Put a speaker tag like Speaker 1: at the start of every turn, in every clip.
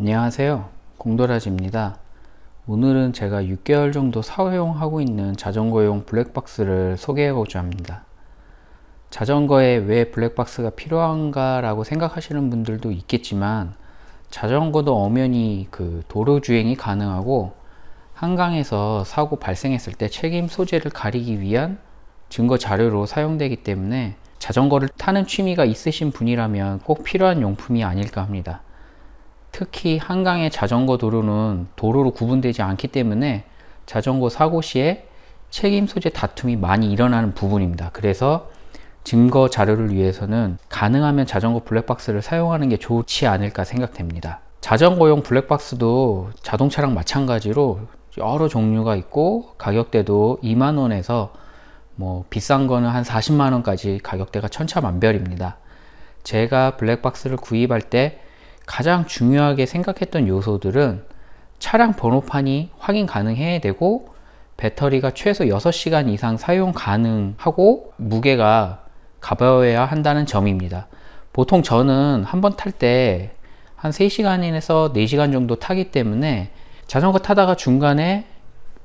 Speaker 1: 안녕하세요. 공도라지입니다. 오늘은 제가 6개월 정도 사용하고 있는 자전거용 블랙박스를 소개하고자 합니다. 자전거에 왜 블랙박스가 필요한가 라고 생각하시는 분들도 있겠지만 자전거도 엄연히 그 도로 주행이 가능하고 한강에서 사고 발생했을 때 책임 소재를 가리기 위한 증거 자료로 사용되기 때문에 자전거를 타는 취미가 있으신 분이라면 꼭 필요한 용품이 아닐까 합니다 특히 한강의 자전거 도로는 도로로 구분되지 않기 때문에 자전거 사고 시에 책임 소재 다툼이 많이 일어나는 부분입니다. 그래서 증거 자료를 위해서는 가능하면 자전거 블랙박스를 사용하는 게 좋지 않을까 생각됩니다. 자전거용 블랙박스도 자동차랑 마찬가지로 여러 종류가 있고 가격대도 2만원에서 뭐 비싼 거는 한 40만원까지 가격대가 천차만별입니다. 제가 블랙박스를 구입할 때 가장 중요하게 생각했던 요소들은 차량 번호판이 확인 가능해야 되고 배터리가 최소 6시간 이상 사용 가능하고 무게가 가벼워야 한다는 점입니다. 보통 저는 한 번 탈 때 한 3시간에서 4시간 정도 타기 때문에 자전거 타다가 중간에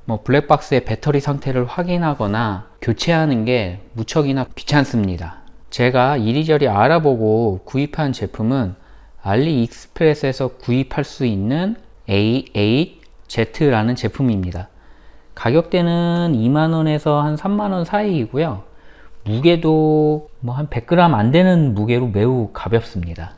Speaker 1: 뭐 블랙박스의 배터리 상태를 확인하거나 교체하는 게 무척이나 귀찮습니다. 제가 이리저리 알아보고 구입한 제품은 알리익스프레스에서 구입할 수 있는 A8Z라는 제품입니다. 가격대는 2만원에서 한 3만원 사이이고요. 무게도 뭐 한 100g 안 되는 무게로 매우 가볍습니다.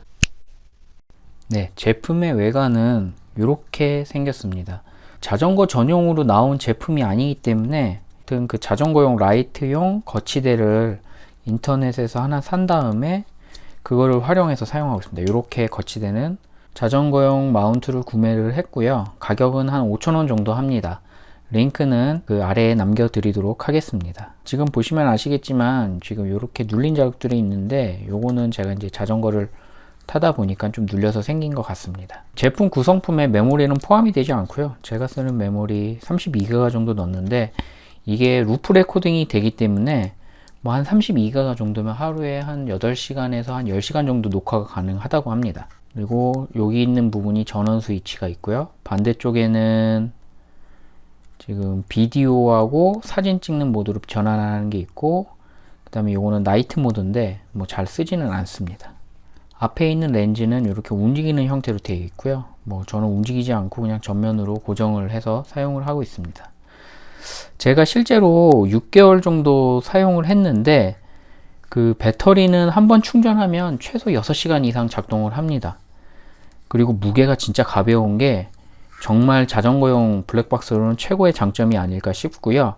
Speaker 1: 네, 제품의 외관은 이렇게 생겼습니다. 자전거 전용으로 나온 제품이 아니기 때문에 그 자전거용 라이트용 거치대를 인터넷에서 하나 산 다음에 그거를 활용해서 사용하고 있습니다. 이렇게 거치대는 자전거용 마운트를 구매를 했고요. 가격은 한 5천원 정도 합니다. 링크는 그 아래에 남겨 드리도록 하겠습니다. 지금 보시면 아시겠지만 지금 이렇게 눌린 자국들이 있는데 요거는 제가 이제 자전거를 타다 보니까 좀 눌려서 생긴 것 같습니다. 제품 구성품에 메모리는 포함이 되지 않고요. 제가 쓰는 메모리 32기가 정도 넣었는데 이게 loop recording이 되기 때문에 뭐 한 32기가 정도면 하루에 한 8시간에서 한 10시간 정도 녹화가 가능하다고 합니다. 그리고 여기 있는 부분이 전원 스위치가 있고요. 반대쪽에는 지금 비디오하고 사진 찍는 모드로 전환하는 게 있고 그 다음에 이거는 night mode인데 뭐 잘 쓰지는 않습니다. 앞에 있는 렌즈는 이렇게 움직이는 형태로 되어 있고요. 뭐 저는 움직이지 않고 그냥 전면으로 고정을 해서 사용을 하고 있습니다. 제가 실제로 6개월 정도 사용을 했는데 그 배터리는 한 번 충전하면 최소 6시간 이상 작동을 합니다. 그리고 무게가 진짜 가벼운 게 정말 자전거용 블랙박스로는 최고의 장점이 아닐까 싶고요.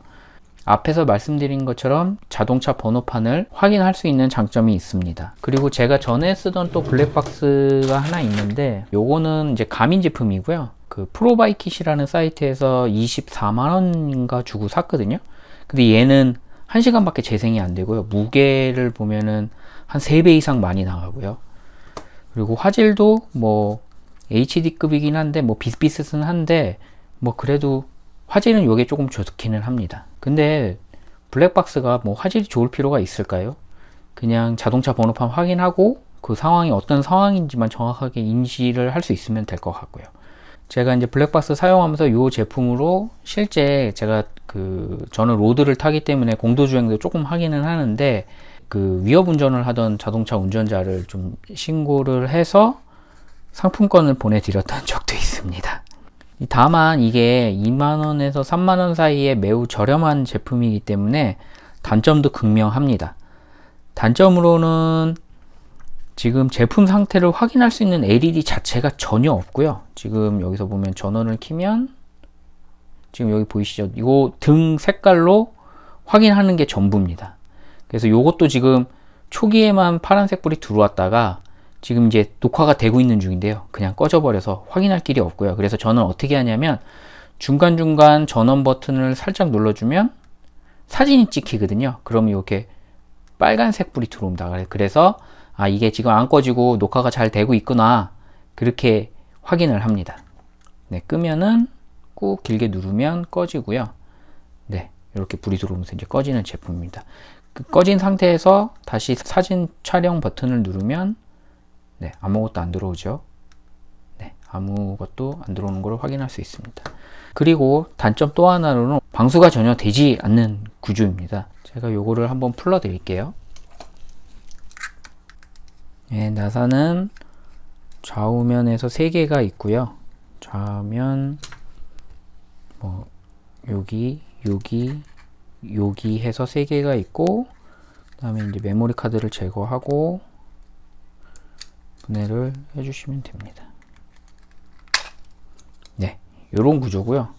Speaker 1: 앞에서 말씀드린 것처럼 자동차 번호판을 확인할 수 있는 장점이 있습니다. 그리고 제가 전에 쓰던 또 블랙박스가 하나 있는데 요거는 이제 가민 제품이고요 그 프로바이킷이라는 사이트에서 24만원인가 주고 샀거든요. 근데 얘는 1시간밖에 재생이 안 되고요. 무게를 보면은 한 3배 이상 많이 나가고요. 그리고 화질도 뭐 HD급이긴 한데 뭐 비슷비슷은 한데 뭐 그래도 화질은 요게 조금 좋기는 합니다. 근데 블랙박스가 뭐 화질이 좋을 필요가 있을까요? 그냥 자동차 번호판 확인하고 그 상황이 어떤 상황인지만 정확하게 인지를 할 수 있으면 될 것 같고요 제가 이제 블랙박스 사용하면서 이 제품으로 실제 제가 그 저는 로드를 타기 때문에 공도 주행도 조금 하기는 하는데 그 위협 운전을 하던 자동차 운전자를 좀 신고를 해서 상품권을 보내드렸던 적도 있습니다. 다만 이게 2만원에서 3만원 사이에 매우 저렴한 제품이기 때문에 단점도 극명합니다. 단점으로는 지금 제품 상태를 확인할 수 있는 LED 자체가 전혀 없고요. 지금 여기서 보면 전원을 키면 지금 여기 보이시죠? 이거 등 색깔로 확인하는 게 전부입니다. 그래서 이것도 지금 초기에만 파란색 불이 들어왔다가 지금 이제 녹화가 되고 있는 중인데요. 그냥 꺼져 버려서 확인할 길이 없고요. 그래서 저는 어떻게 하냐면 중간중간 전원 버튼을 살짝 눌러주면 사진이 찍히거든요. 그럼 이렇게 빨간색 불이 들어옵니다. 그래서 아 이게 지금 안 꺼지고 녹화가 잘 되고 있구나 그렇게 확인을 합니다 네 끄면은 꾹 길게 누르면 꺼지고요 네 이렇게 불이 들어오면서 이제 꺼지는 제품입니다 그 꺼진 상태에서 다시 사진 촬영 버튼을 누르면 네 아무것도 안 들어오죠 네 아무것도 안 들어오는 걸 확인할 수 있습니다. 그리고 단점 또 하나로는 방수가 전혀 되지 않는 구조입니다. 제가 요거를 한번 풀어 드릴게요. 네, 나사는 좌우면에서 3개가 있고요. 좌면 뭐 여기 여기 여기 해서 3개가 있고 그 다음에 이제 메모리 카드를 제거하고 분해를 해주시면 됩니다. 네, 이런 구조고요.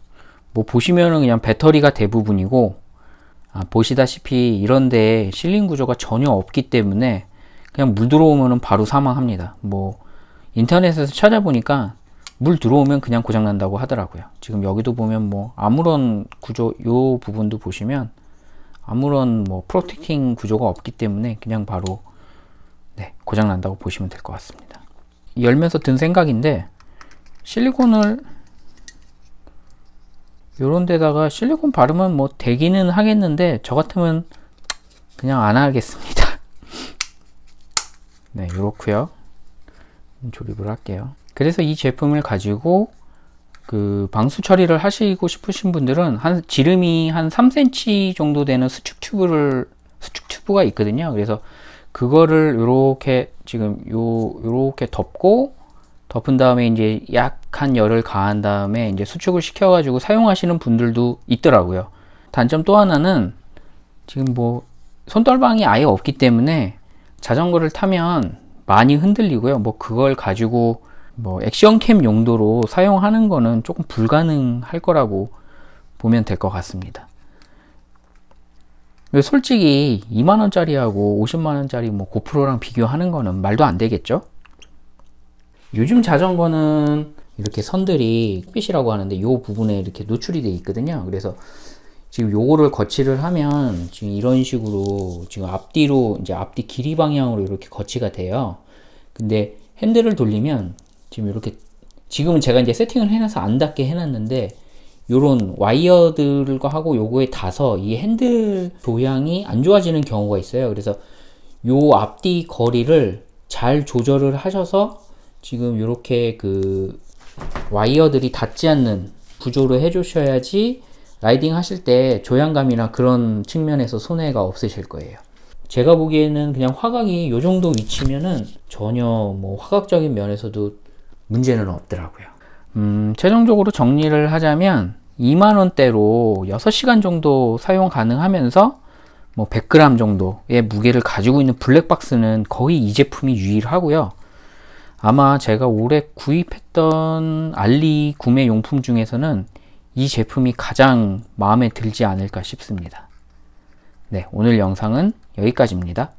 Speaker 1: 뭐 보시면은 그냥 배터리가 대부분이고 아, 보시다시피 이런데 실린 구조가 전혀 없기 때문에 그냥 물 들어오면은 바로 사망합니다. 뭐 인터넷에서 찾아보니까 물 들어오면 그냥 고장 난다고 하더라고요. 지금 여기도 보면 뭐 아무런 구조 요 부분도 보시면 아무런 뭐 프로텍팅 구조가 없기 때문에 그냥 바로 네, 고장 난다고 보시면 될 것 같습니다. 열면서 든 생각인데 실리콘을 요런 데다가 실리콘 바르면 뭐 되기는 하겠는데 저 같으면 그냥 안 하겠습니다. 네, 요렇고요. 조립을 할게요. 그래서 이 제품을 가지고 그 방수 처리를 하시고 싶으신 분들은 한 지름이 한 3cm 정도 되는 수축 튜브를 수축 튜브가 있거든요. 그래서 그거를 이렇게 지금 요 요렇게 덮고 덮은 다음에 이제 약한 열을 가한 다음에 이제 수축을 시켜 가지고 사용하시는 분들도 있더라고요. 단점 또 하나는 지금 뭐 손떨방이 아예 없기 때문에 자전거를 타면 많이 흔들리고요. 뭐 그걸 가지고 뭐 액션캠 용도로 사용하는 거는 조금 불가능할 거라고 보면 될 것 같습니다. 솔직히 2만원짜리하고 50만원짜리 뭐 고프로랑 비교하는 거는 말도 안 되겠죠? 요즘 자전거는 이렇게 선들이 핏이라고 하는데 이 부분에 이렇게 노출이 되어 있거든요. 그래서 지금 요거를 거치를 하면 지금 이런 식으로 지금 앞뒤로 이제 앞뒤 길이 방향으로 이렇게 거치가 돼요. 근데 핸들을 돌리면 지금 이렇게 지금은 제가 이제 세팅을 해놔서 안 닿게 해놨는데 요런 와이어들과 하고 요거에 닿아서 이 핸들 조향이 안 좋아지는 경우가 있어요. 그래서 요 앞뒤 거리를 잘 조절을 하셔서 지금 이렇게 그 와이어들이 닿지 않는 구조로 해 주셔야지 라이딩 하실 때 조향감이나 그런 측면에서 손해가 없으실 거예요. 제가 보기에는 그냥 화각이 이 정도 위치면은 전혀 뭐 화각적인 면에서도 문제는 없더라고요. 음, 최종적으로 정리를 하자면 2만원대로 6시간 정도 사용 가능하면서 뭐 100g 정도의 무게를 가지고 있는 블랙박스는 거의 이 제품이 유일하고요. 아마 제가 올해 구입했던 알리 구매 용품 중에서는 이 제품이 가장 마음에 들지 않을까 싶습니다. 네, 오늘 영상은 여기까지입니다.